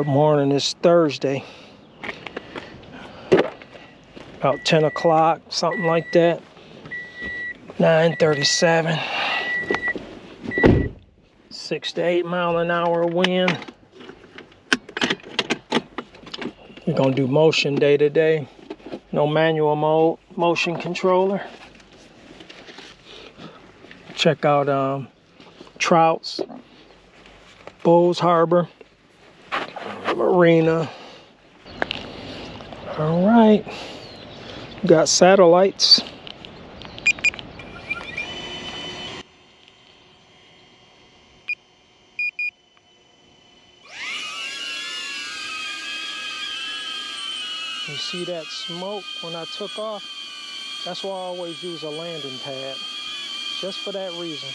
Good morning, it's Thursday. About 10 o'clock, something like that. 937. Six to eight mile an hour wind. We're gonna do motion day to day. No manual mode, motion controller. Check out um, Trouts, Bowes Harbor, Marina. All right, got satellites. You see that smoke when I took off? That's why I always use a landing pad, just for that reason.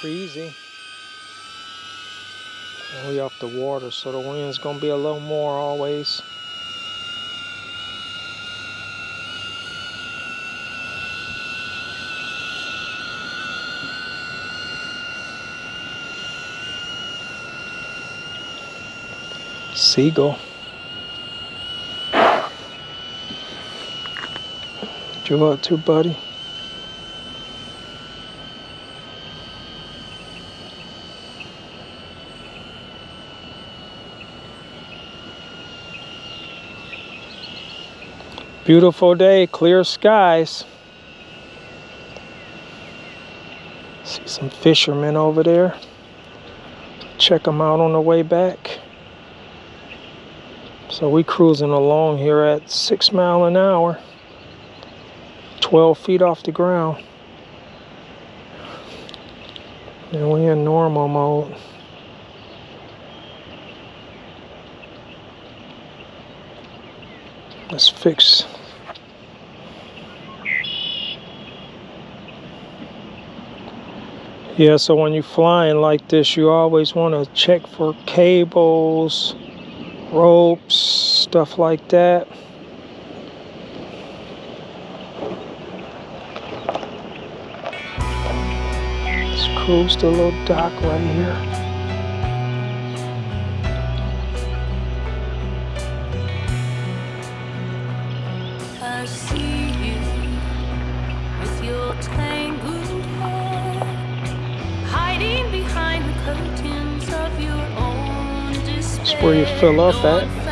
Breezy. We off the water, so the wind's gonna be a little more always. Seagull. You up to, buddy? Beautiful day, clear skies. See some fishermen over there. Check them out on the way back. So we cruising along here at six mile an hour, 12 feet off the ground. And we in normal mode. Let's fix. Yeah, so when you're flying like this, you always want to check for cables, ropes, stuff like that. Let's cruise the little dock right here. Where you fill up at.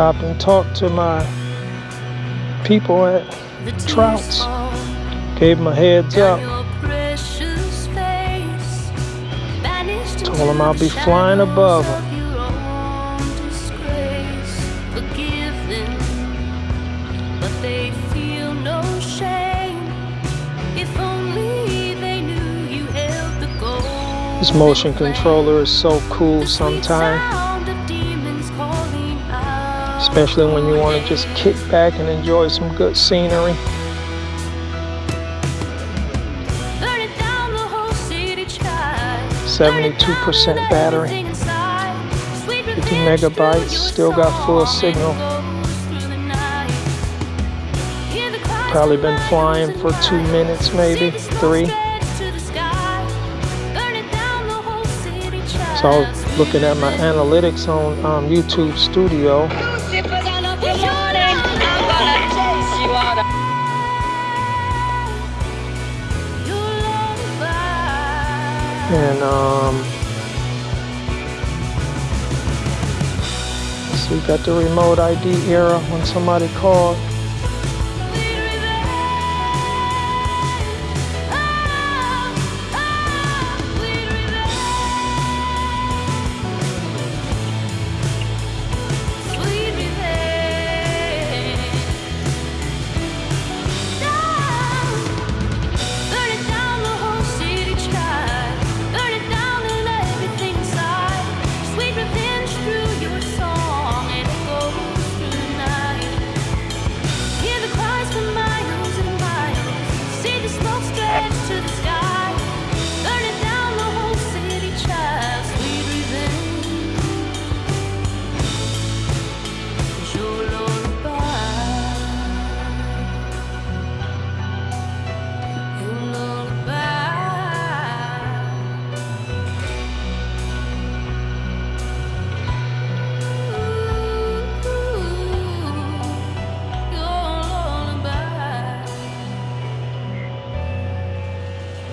Stop and talk to my people at Trouts. Gave them a heads up. Told precious face. Banished Told 'em I'll be flying above them, This motion controller is so cool sometimes. Especially when you want to just kick back and enjoy some good scenery. Burn down, the whole city tried. 72% battery. 50 megabytes, still got full signal. Probably been flying for two minutes, maybe three. So I was looking at my analytics on um, YouTube Studio. And um, so we got the remote ID era when somebody called.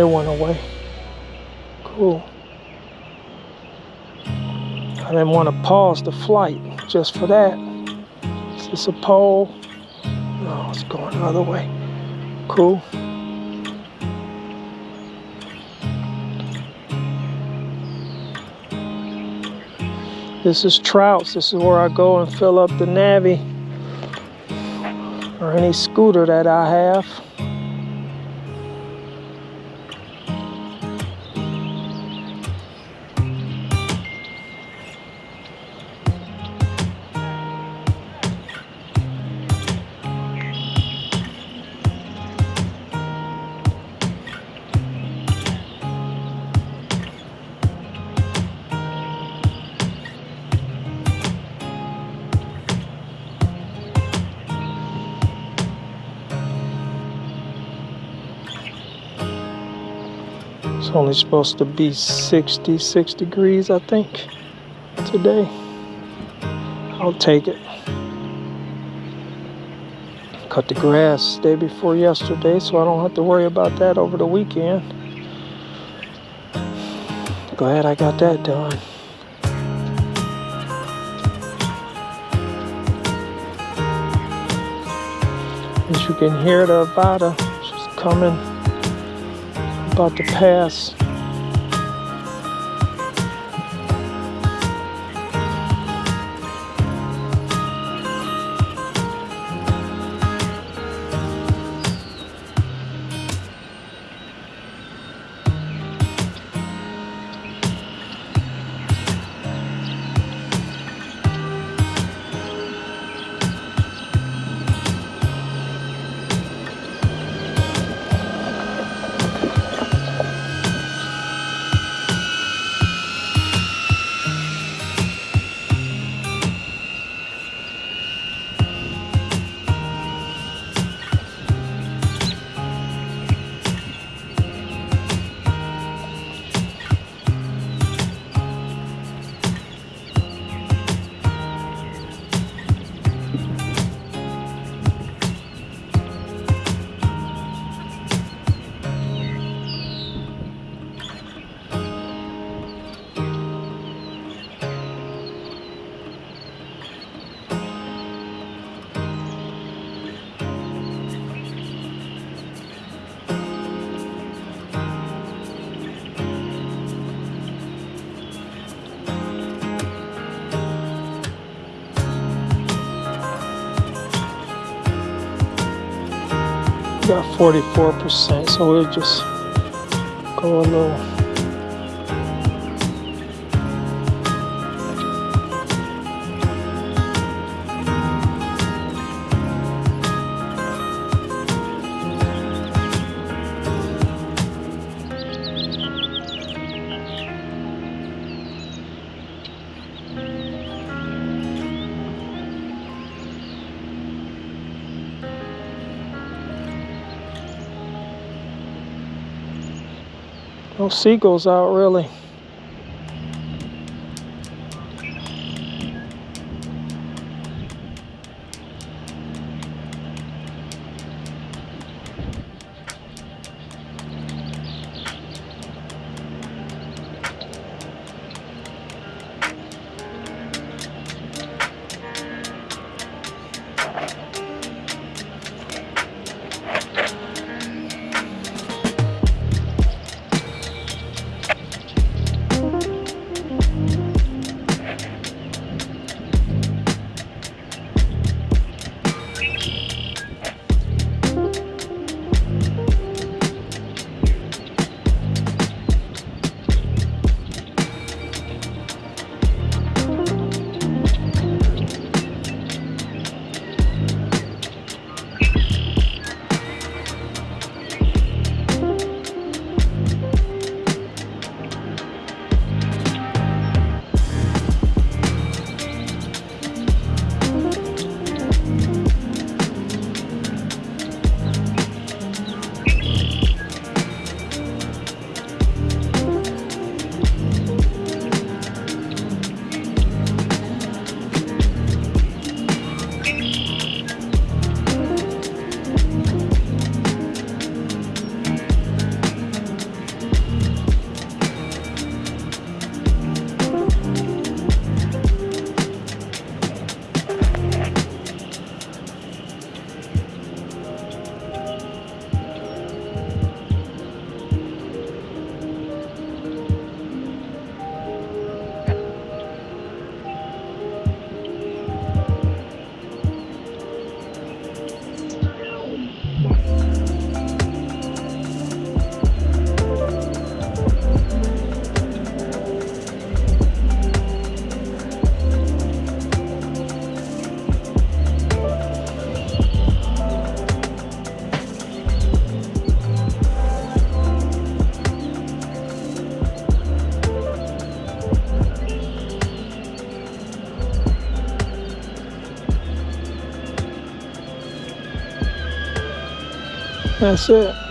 It went away. Cool. I didn't want to pause the flight just for that. Is this a pole? No, it's going the other way. Cool. This is Trouts. This is where I go and fill up the Navi or any scooter that I have. Only supposed to be 66 degrees, I think, today. I'll take it. Cut the grass day before yesterday, so I don't have to worry about that over the weekend. Glad I got that done. As you can hear the Avata, she's coming about to pass. Got 44%, so we'll just go a little. No seagulls out really. That's it.